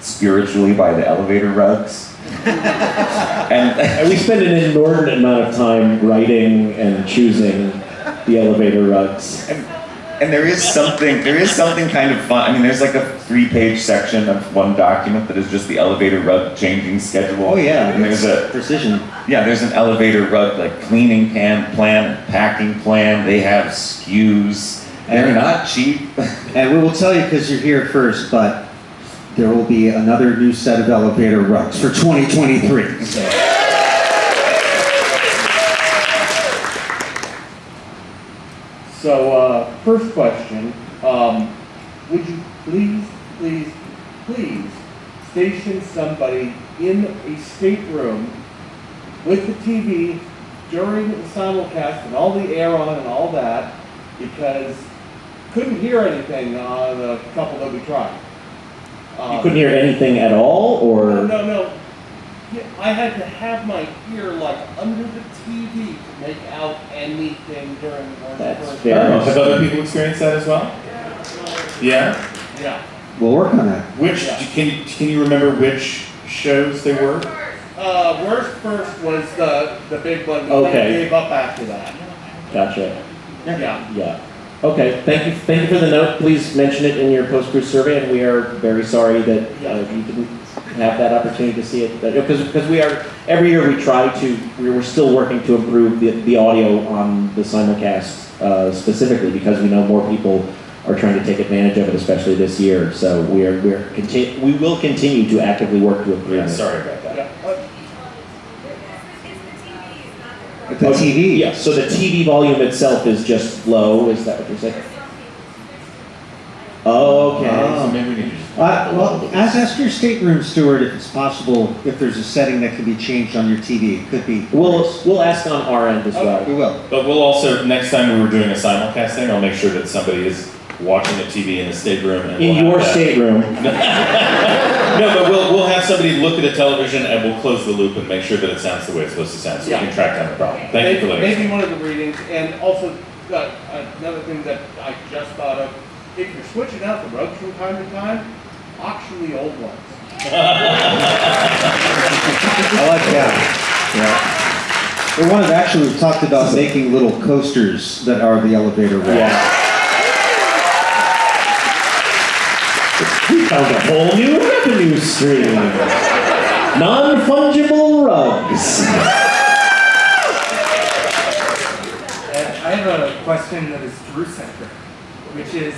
spiritually by the elevator rugs. (laughs) and And we spend an inordinate amount of time writing and choosing the elevator rugs. And, and there is something, there is something kind of fun. I mean, there's like a three-page section of one document that is just the elevator rug changing schedule. Oh, yeah. And there's a Precision. yeah, there's an elevator rug like cleaning pan plan, packing plan. They have SKUs. They're not cheap. (laughs) And we will tell you because you're here first, but there will be another new set of elevator rugs for 2023. So. So, uh, first question, um, would you please, please, please station somebody in a stateroom with the TV during the simulcast and all the air on and all that, because couldn't hear anything on the couple that we tried. You Um, couldn't hear anything at all, or no, no. Yeah, I had to have my ear like under the TV to make out anything during the That's first. fair. Have other people experienced that as well? Yeah. Yeah. We'll work on that. Which can you can you remember which shows they were? Uh, worst first was the, the big one. We Okay. Gave up after that. gotcha. Yeah. Yeah. Okay. Thank you. Thank you for the note. Please mention it in your post-cruise survey, and we are very sorry that uh, you didn't have that opportunity to see it. Because because we are every year we try to we we're still working to improve the, the audio on the simulcast uh, specifically because we know more people are trying to take advantage of it, especially this year. So we are we're conti- we will continue to actively work to improve Yeah, it. sorry about that. Yeah. The TV. Yeah, so the TV volume itself is just low, is that what you're saying? Okay. Oh. So maybe we need to just. Uh, well, ask, ask your stateroom steward if it's possible, if there's a setting that can be changed on your TV. It could be. We'll, we'll ask on our end as We well. will. But we'll also next time we were doing a simulcast thing, I'll make sure that somebody is watching the TV in the stateroom. And In we'll your stateroom. (laughs) No, but we'll we'll have somebody look at the television and we'll close the loop and make sure that it sounds the way it's supposed to sound, so Yeah. we can track down the problem. Thank you for letting us. Maybe one of the readings, and also, uh, another thing that I just thought of, if you're switching out the rugs from time to time, auction the old ones. I like that. Yeah. We wanted, actually, we talked about making little coasters that are the elevator rug. Yeah. We found a whole new revenue stream. Non-fungible rugs. And I have a question that is Drew-centric, which is,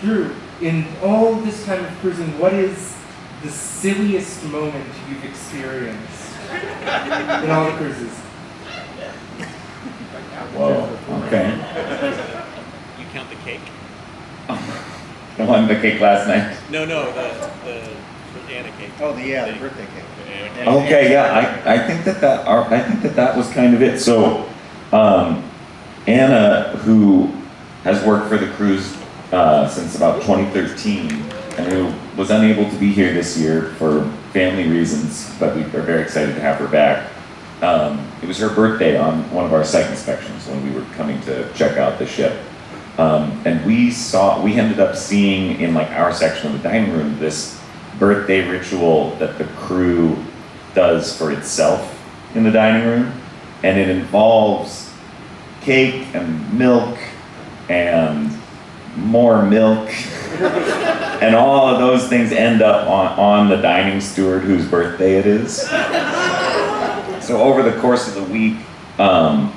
Drew, in all this time of cruising, what is the silliest moment you've experienced in all the cruises? Whoa. Okay. You count the cake? (laughs) The one the cake last night. No, no, the, the Anna cake. Oh, the, yeah, the birthday cake. Okay, yeah, I, I think that that, our- I think that that was kind of it. So, um, Anna, who has worked for the cruise, uh, since about 2013, and who was unable to be here this year for family reasons, but we are very excited to have her back. um, it was her birthday on one of our site inspections when we were coming to check out the ship. Um, and we saw, we ended up seeing in like our section of the dining room this birthday ritual that the crew does for itself in the dining room. And it involves cake and milk and more milk. and all of those things end up on, on the dining steward whose birthday it is. So over the course of the week, um,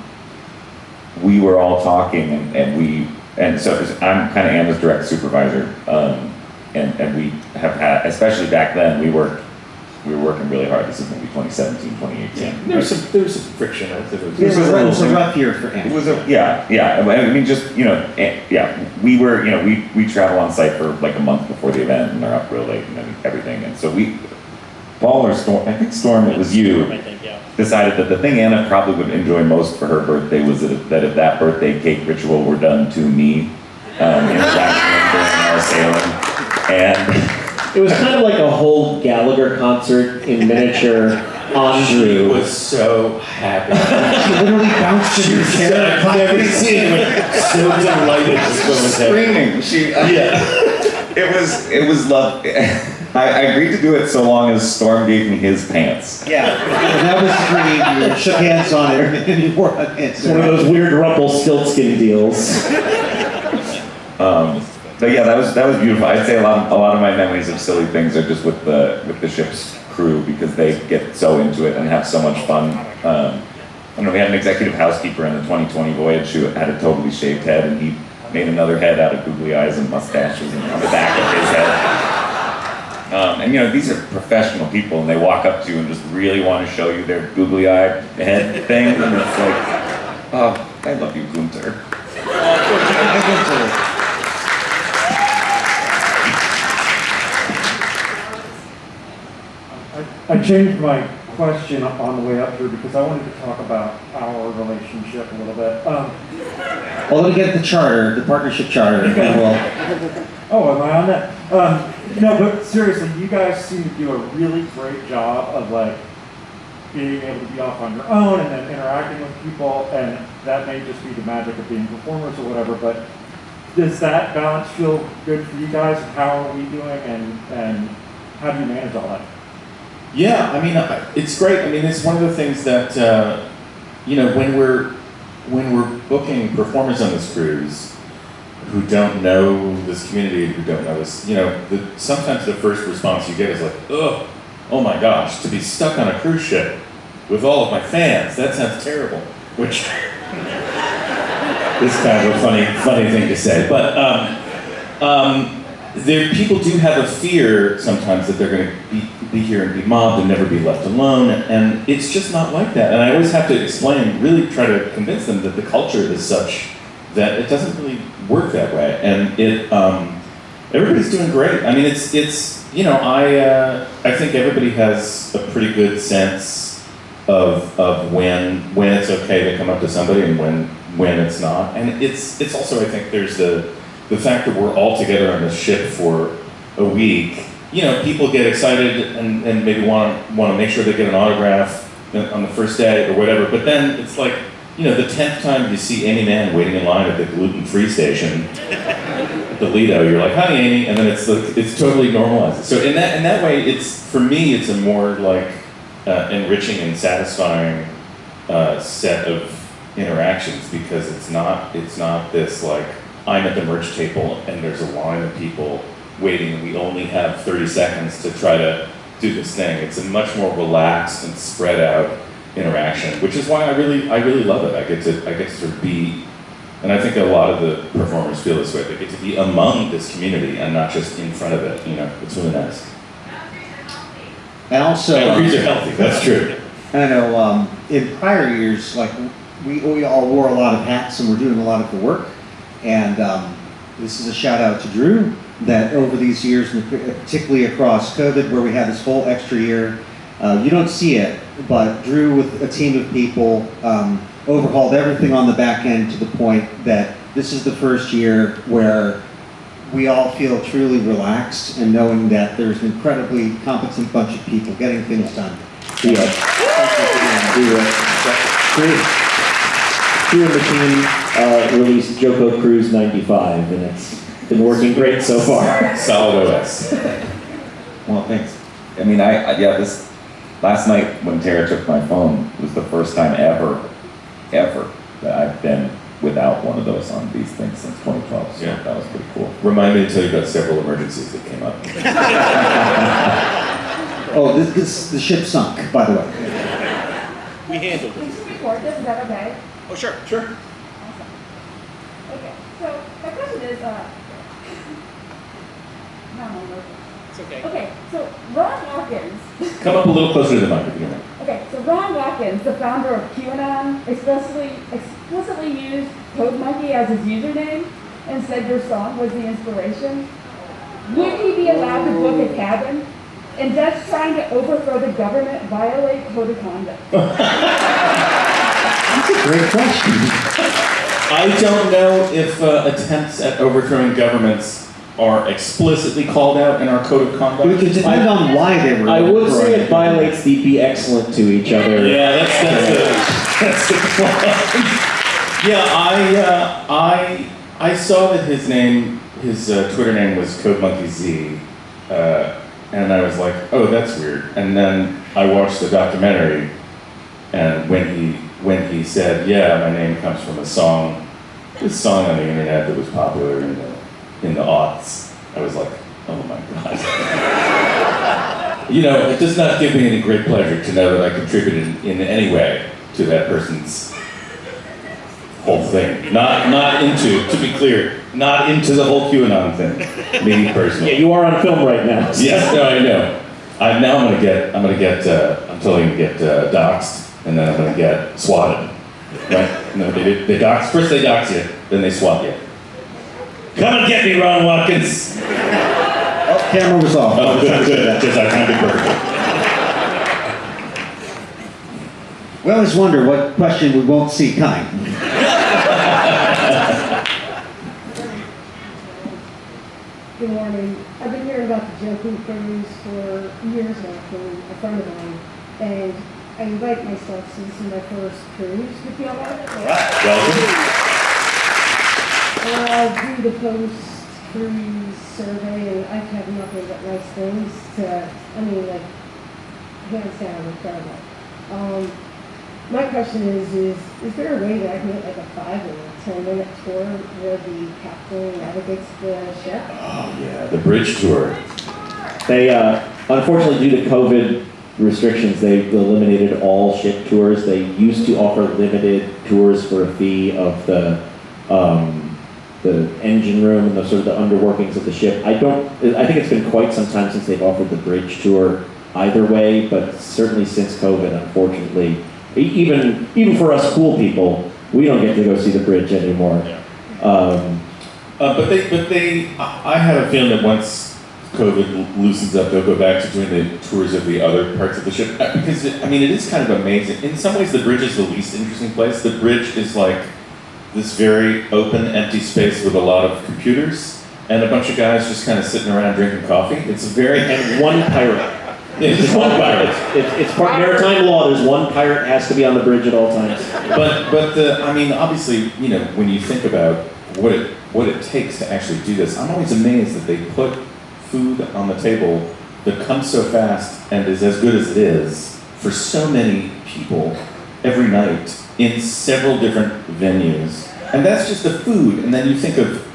we were all talking and, and we, and so I'm kind of Anna's direct supervisor. Um, and, and we have had, especially back then, we worked, we were working really hard. This is maybe 2017, 2018. There was some, there was some friction. I think It was a rough- it was a rough year for It was a, yeah, yeah, I mean, just, you know, eh, yeah, we were, you know, we, we travel on site for like a month before the event and they're up real late and everything, and so we, Paul or Storm, I think Storm, it was you, I think, yeah. decided that the thing Anna probably would enjoy most for her birthday was that, that if that birthday cake ritual were done to me, um, (laughs) in the dining room during our sailing, and It was kind of like a whole Gallagher concert in miniature Andrew She was so happy. She literally bounced in her chair. I've never seen anyone so delighted to go with that. screaming, she, Yeah. (laughs) it was, it was love, (laughs) I, I agreed to do it so long as Storm gave me his pants. Yeah, and that was great. You shook hands on it, (laughs) and you wore a pants. It's one of those weird Rumpelstiltskin deals. Um, but yeah, that was that was beautiful. I'd say a lot of, a lot of my memories of silly things are just with the with the ship's crew because they get so into it and have so much fun. Um, I know, we had an executive housekeeper in the 2020 voyage who had a totally shaved head and he made another head out of googly eyes and mustaches and on the back of his head. Um, and you know, these are professional people and they walk up to you and just really want to show you their googly eye head thing and it's like, oh, I love you, Gunther. (laughs) I, changed my question on the way up here because I wanted to talk about our relationship a little bit. Um, Well, let me get the charter, the partnership charter, we'll, (laughs) oh, am I on that? Um, no, but seriously, you guys seem to do a really great job of like being able to be off on your own and then interacting with people, and that may just be the magic of being performers or whatever. But does that balance feel good for you guys? How are we doing, and and how do you manage all that? Yeah, I mean, it's great. I mean, it's one of the things that uh, you know when we're when we're booking performers on this cruise who don't know this community, who don't know this, you know, the, sometimes the first response you get is like, "Ugh, oh my gosh, to be stuck on a cruise ship with all of my fans, that sounds terrible." Which (laughs) is kind of a funny, funny thing to say, but. Um, um, there, people do have a fear sometimes that they're going to be, be here and be mobbed and never be left alone, and it's just not like that. And I always have to explain, really try to convince them that the culture is such that it doesn't really work that way. And it, um, everybody's doing great. I mean, it's, it's, you know, I, uh, I think everybody has a pretty good sense of, of when, when it's okay to come up to somebody and when, when it's not. And it's, it's also, I think, there's the, the fact that we're all together on this ship for a week, you know, people get excited and, and maybe want want to make sure they get an autograph on the first day or whatever. But then it's like, you know, the tenth time you see Aimee Mann waiting in line at the gluten-free station at the Lido, you're like, "Hi, Amy," and then it's like it's totally normalized. So in that in that way, it's for me, it's a more like uh, enriching and satisfying uh, set of interactions because it's not it's not this like I'm at the merch table and there's a line of people waiting and we only have 30 seconds to try to do this thing. It's a much more relaxed and spread out interaction, which is why I really I really love it. I get to I get to sort of be and I think a lot of the performers feel this way. They get to be among this community and not just in front of it. You know, it's really nice. and also. Boundaries are healthy. That's true. I know um, in prior years, like we, we all wore a lot of hats and we're doing a lot of the work. And um, this is a shout out to Drew that over these years, particularly across COVID, where we had this whole extra year, uh, you don't see it, but Drew with a team of people um, overhauled everything on the back end to the point that this is the first year where we all feel truly relaxed and knowing that there's an incredibly competent bunch of people getting things done. Yeah. Thank you for doing that. do it. Crew, crew and the team uh, released JoCo Cruise 95, and it's been working great so far. (laughs) Solid OS. Well, thanks. I mean, I, I yeah, this last night when Tara took my phone was the first time ever, ever that I've been without one of those on these things since 2012. So Yeah. that was pretty cool. Remind me to tell you about several emergencies that came up. (laughs) Oh, this, this, the ship sunk, by the way. We handled Can it. you record this, is that okay? Oh, sure, sure. Okay, so my question is, uh, no, I'm not working. It's okay. Okay, so Ron Watkins, (laughs) Come up a little closer to the mic if you don't okay, so Ron Watkins, the founder of QAnon, explicitly, explicitly used Code Monkey as his username and said your song was the inspiration. Would he be allowed to book a cabin? And does trying to overthrow the government violate code of conduct? (laughs) That's a great question. (laughs) I don't know if uh, attempts at overthrowing governments are explicitly called out in our code of conduct. It depends on why they were. I would say it violates the be excellent to each other. Yeah, that's that's the that's the clause. Yeah, I uh, I I saw that his name, his uh, Twitter name was Code Monkey Z, uh, and I was like, oh, that's weird. And then I watched the documentary, and when he when he said, yeah, my name comes from a song, this song on the internet that was popular in the in the aughts, I was like, oh my god. (laughs) You know, it does not give me any great pleasure to know that I contributed in any way to that person's whole thing. Not, not into, to be clear, not into the whole QAnon thing. Me Yeah, personally. you are on film right now. so- Yes, no, I know. I, now I'm gonna get, I'm gonna get, uh, I'm totally gonna get uh, doxxed, and then I'm gonna get swatted. Right? No, they, they dox, first they dox you, then they swat you. Come and get me, Ron Watkins! Oh, camera was off. Oh, good, good, because I timed it perfectly. We always wonder what question we won't see coming. Good morning. I've been hearing about the JoCo cruise for years now from a friend of mine, and I invite myself since this is my first cruise with y'all. Welcome. Uh, do the post-cruise survey, and I've had nothing but nice things to, I mean, like, hands down, incredible. Um, my question is, is, is there a way that I can get like a five or a ten minute tour where the captain navigates the ship? Oh, yeah, the bridge tour. They, uh, unfortunately, due to COVID restrictions, they eliminated all ship tours. They used to offer limited tours for a fee of the, um, the engine room and the sort of the underworkings of the ship. I don't, I think it's been quite some time since they've offered the bridge tour either way, but certainly since COVID, unfortunately, even, even for us cool people, we don't get to go see the bridge anymore. Um, Uh, but they, but they, I I have a feeling that once COVID loosens up, they'll go back to doing the tours of the other parts of the ship. Uh, Because, it, I mean, it is kind of amazing. In some ways, the bridge is the least interesting place. The bridge is like this very open, empty space with a lot of computers and a bunch of guys just kind of sitting around drinking coffee. It's very, and one pirate. Just one pirate. It's, it's part maritime law. There's one pirate has to be on the bridge at all times. but but the I mean obviously you know when you think about what it what it takes to actually do this, I'm always amazed that they put food on the table that comes so fast and is as good as it is for so many people every night in several different venues, and that's just the food. And then you think of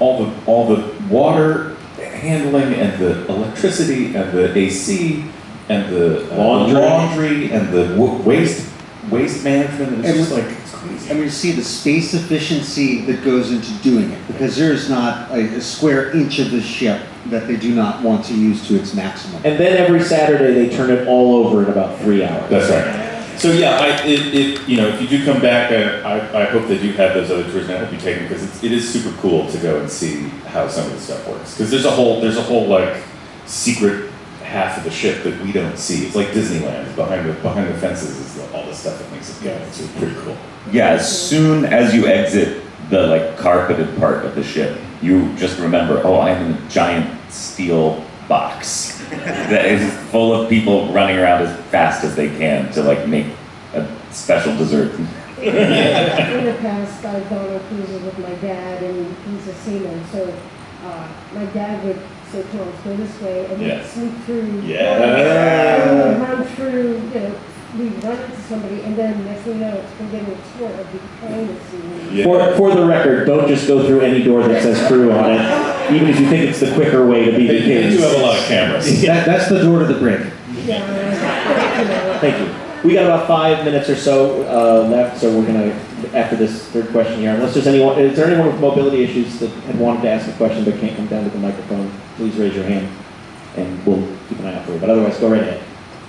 all the all the water handling and the electricity and the AC and the uh, Laundry. laundry and the waste waste management. And it's And just like it's crazy. And we see the space efficiency that goes into doing it, because there is not a, a square inch of the ship that they do not want to use to its maximum. And then every Saturday they turn it all over in about three hours. That's right. So yeah, I, it, it, you know, if you do come back, uh, I, I hope that you have those other tours and I hope you take them because it's, it is super cool to go and see how some of this stuff works. Because there's a whole, there's a whole like secret half of the ship that we don't see. It's like Disneyland. Behind the behind the fences is the, all the stuff that makes it go. It's really pretty cool. Yeah, as soon as you exit the like carpeted part of the ship, you just remember, oh, I'm in a giant steel box (laughs) that is full of people running around as fast as they can to like make a special dessert. (laughs) In the past, I've gone on cruises with my dad, and he's a seaman, so, uh, my dad would say, come on, let's go this way, and Yeah. we'd sneak through. Yeah. And we'd run through, you know, we'd run into somebody, and then next thing you know, we're getting a tour of the behind the scenes. For, for the record, don't just go through any door that says crew on it, even if you think it's the quicker way to be They, the they kids. do have a lot of cameras. That, that's the door to the brig. Yeah, Thank you. We got about five minutes or so uh, left, so we're gonna, after this third question here, unless there's anyone, is there anyone with mobility issues that had wanted to ask a question but can't come down to the microphone? Please raise your hand, and we'll keep an eye out for you, but otherwise, go right ahead.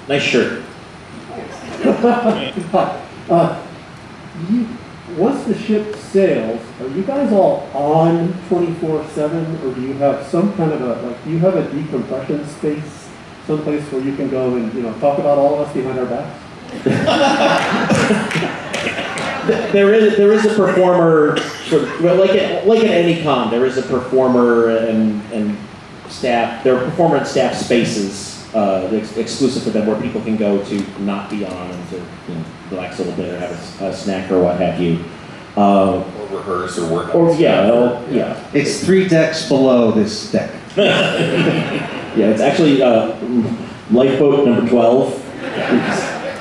Nice shirt. (laughs) Uh, you, once the ship sails, are you guys all on twenty-four seven, or do you have some kind of a, like, do you have a decompression space? Someplace where you can go and, you know, talk about all of us behind our backs? (laughs) There is, there is a performer, sort of, well, like at, like at any con, there is a performer and, and staff, there are performer and staff spaces, uh, ex- exclusive for them where people can go to not be on and to, you know, relax a little bit or have a snack or what have you. Uh, Or rehearse or work. or, yeah, oh, yeah. It's three decks below this deck. (laughs) Yeah, it's actually, uh, lifeboat number twelve.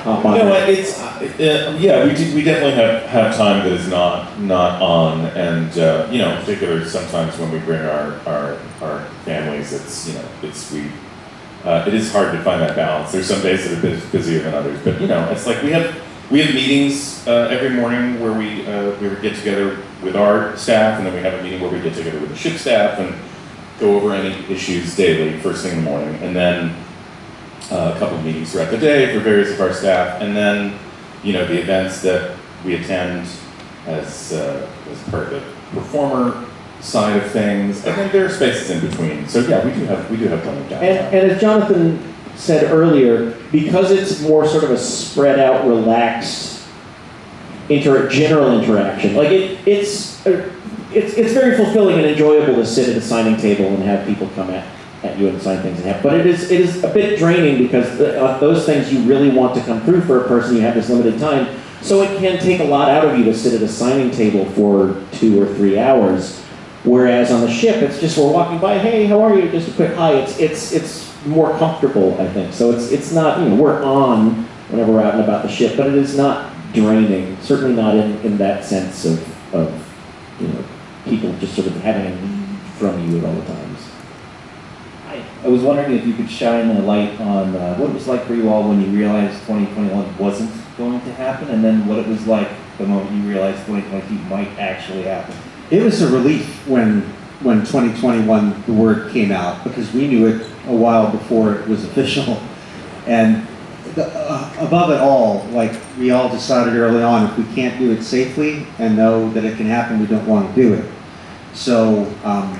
Hop You know what? It's uh, yeah. We do, we definitely have, have time that is not not on, and uh, you know, in particular, sometimes when we bring our our, our families, it's you know, it's we. Uh, it is hard to find that balance. There's some days that are bus- busier than others, but you know, it's like we have we have meetings uh, every morning where we uh, we get together with our staff, and then we have a meeting where we get together with the ship staff and go over any issues daily, first thing in the morning, and then uh, a couple of meetings throughout the day for various of our staff, and then, you know, the events that we attend as, uh, as part of the performer side of things, and then there are spaces in between. So yeah, we do have we do have plenty of downtime. And, and as Jonathan said earlier, because it's more sort of a spread out, relaxed, inter general interaction, like it, it's, uh, it's, it's very fulfilling and enjoyable to sit at a signing table and have people come at, at you and sign things and have, but it is, it is a bit draining because the, uh, those things you really want to come through for a person, you have this limited time. So it can take a lot out of you to sit at a signing table for two or three hours. Whereas on the ship, it's just we're walking by, hey, how are you? Just a quick hi. It's it's it's more comfortable, I think. So it's it's not you know we're on whenever we're out and about the ship, but it is not draining. Certainly not in, in that sense of of you know people just sort of having a need from you at all the times. I was wondering if you could shine a light on uh, what it was like for you all when you realized 2021 wasn't going to happen, and then what it was like the moment you realized 2022 might actually happen. It was a relief when, when 2021, the word came out, because we knew it a while before it was (laughs) official. And the, uh, above it all, like, we all decided early on, if we can't do it safely and know that it can happen, we don't want to do it. So, um,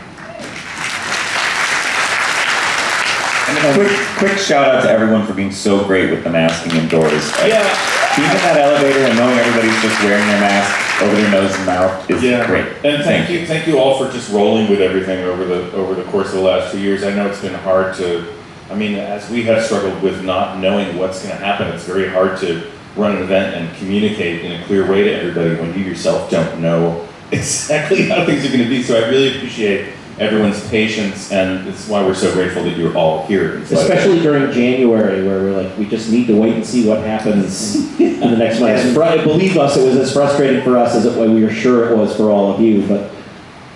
And a quick, quick shout out to everyone for being so great with the masking indoors. Yeah. Being in that elevator and knowing everybody's just wearing their mask over their nose and mouth is Yeah. great. And thank you, thank you all for just rolling with everything over the over the course of the last few years. I know it's been hard to, I mean, as we have struggled with not knowing what's going to happen, it's very hard to run an event and communicate in a clear way to everybody when you yourself don't know (laughs) exactly how things are going to be. So I really appreciate everyone's patience, and it's why we're so grateful that you're all here. in spite of Especially during January, where we're like, we just need to wait and see what happens (laughs) in the next month. It's fr- Believe us, it was as frustrating for us as it, we were sure it was for all of you, but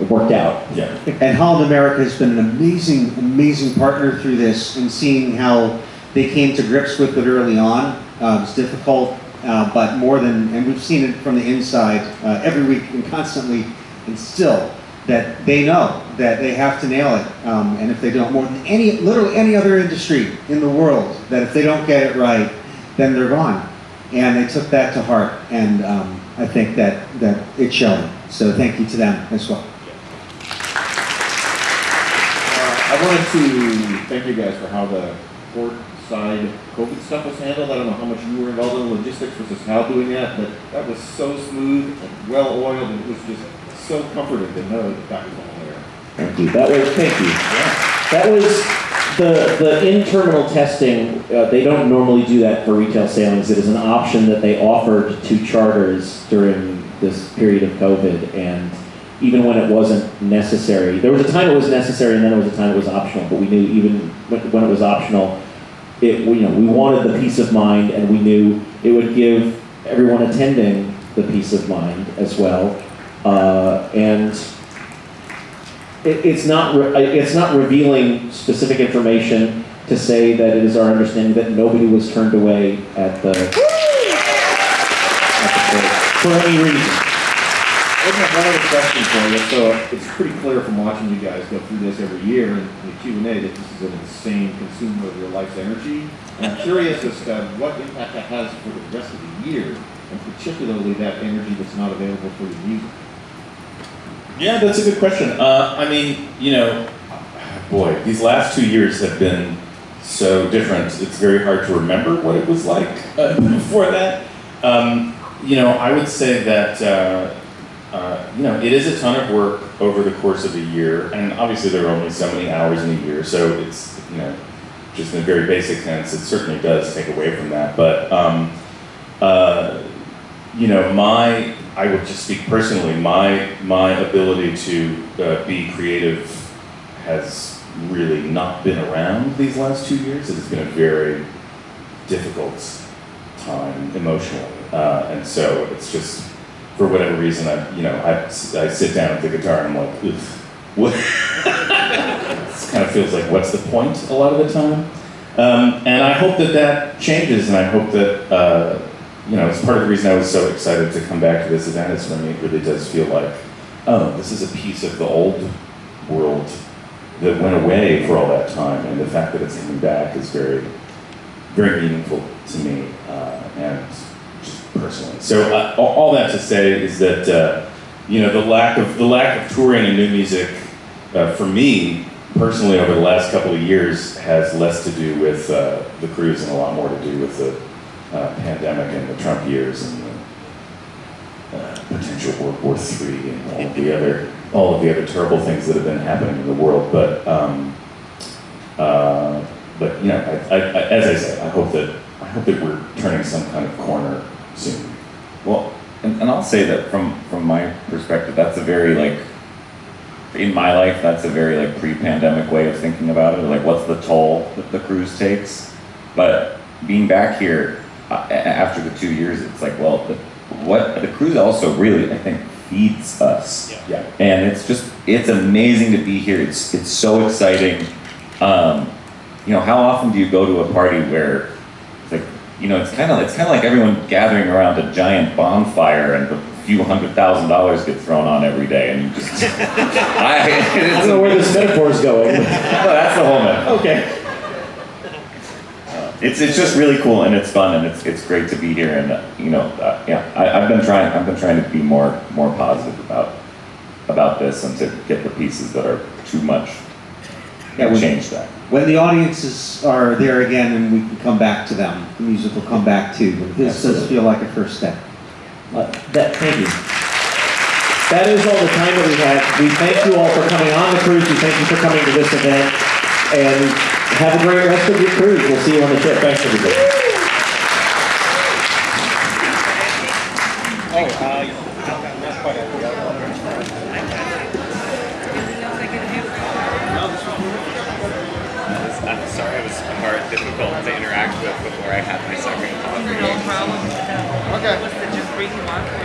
it worked out. Yeah. And Holland America has been an amazing, amazing partner through this and seeing how they came to grips with it early on. Uh, it was difficult, uh, but more than, and we've seen it from the inside uh, every week and constantly, and still, that they know that they have to nail it. Um, and if they don't, more than any, literally any other industry in the world, that if they don't get it right, then they're gone. And they took that to heart, and um, I think that, that it's showing. So thank you to them as well. Uh, I wanted to thank you guys for how the port side COVID stuff was handled. I don't know how much you were involved in the logistics versus Hal doing that, but that was so smooth and well oiled, and it was just so comforting to know that that was. Thank you. That was, thank you. That was The, the in-terminal testing, uh, they don't normally do that for retail sailings. It is an option that they offered to charters during this period of COVID. And even when it wasn't necessary, there was a time it was necessary and then there was a time it was optional. But we knew even when, it was optional, it, we, you know, we wanted the peace of mind and we knew it would give everyone attending the peace of mind as well. Uh, and it, it's not, it's not revealing specific information to say that it is our understanding that nobody was turned away at the, at the for any reason. I have one other question for you. So it's pretty clear from watching you guys go through this every year in the Q and A that this is an insane consumer of your life's energy. I'm curious as to what impact that has for the rest of the year, and particularly that energy that's not available for your music. Yeah, that's a good question. Uh, I mean, you know, boy, these last two years have been so different. It's very hard to remember what it was like uh, (laughs) before that. Um, you know, I would say that uh, uh, you know it is a ton of work over the course of a year, and obviously there are only so many hours in a year, so it's you know just in a very basic sense, it certainly does take away from that. But um, uh, you know, my I would just speak personally. My my ability to uh, be creative has really not been around these last two years. It has been a very difficult time emotionally, uh, and so it's just for whatever reason I you know I, I sit down at the guitar and I'm like, Oof, what? this kind of feels like what's the point a lot of the time. Um, and I hope that that changes, and I hope that. Uh, you know, it's part of the reason I was so excited to come back to this event is for me it really does feel like, oh, this is a piece of the old world that went away for all that time, and the fact that it's coming back is very, very meaningful to me uh, and just personally. So uh, all- all that to say is that uh, you know the lack of the lack of touring and new music uh, for me personally over the last couple of years has less to do with uh, the cruise and a lot more to do with the uh, pandemic and the Trump years and the uh, potential World War III and all of the other all of the other terrible things that have been happening in the world. But um, uh, but you know, I, I, I, as I said, I hope that I hope that we're turning some kind of corner soon. Well, and, and I'll say that from from my perspective, that's a very like in my life, that's a very like pre-pandemic way of thinking about it. Like, what's the toll that the cruise takes? But being back here after the two years, it's like, well, the, what the cruise also really, I think, feeds us. Yeah. And it's just, it's amazing to be here. It's it's so exciting. Um, you know, how often do you go to a party where it's like, you know, it's kind of it's kind of like everyone gathering around a giant bonfire and a few hundred thousand dollars get thrown on every day, and you just (laughs) (laughs) I, I don't know where this metaphor is going. (laughs) no, that's the whole metaphor. Okay. It's it's just really cool and it's fun and it's it's great to be here and uh, you know uh, yeah I, I've been trying I've been trying to be more more positive about about this and to get the pieces that are too much Yeah, and we- change that. When the audiences are there again and we can come back to them, the music will come back too. But this does feel like a first step. Uh, that, thank you. That is all the time that we have. We thank you all for coming on the cruise. We thank you for coming to this event. And have a great rest of your cruise. We'll see you on the ship. Thanks, everybody. I'm sorry I was hard, difficult to interact with before I had my second coffee. No problem. Okay. was to just bring you on